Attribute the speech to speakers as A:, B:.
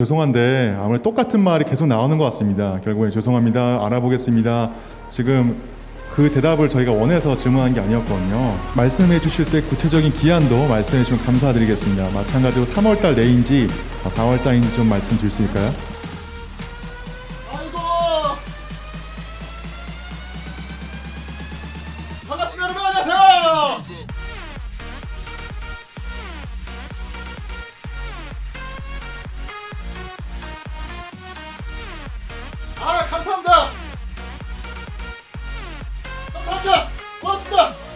A: 죄송한데 아무래도 똑같은 말이 계속 나오는 것 같습니다. 결국에 죄송합니다. 알아보겠습니다. 지금 그 대답을 저희가 원해서 질문한 게 아니었거든요. 말씀해 주실 때 구체적인 기한도 말씀해 주시면 감사드리겠습니다. 마찬가지로 3월달 내인지 4월달인지 아, 좀 말씀 주실 수 있을까요? 아이고! 반갑습니다!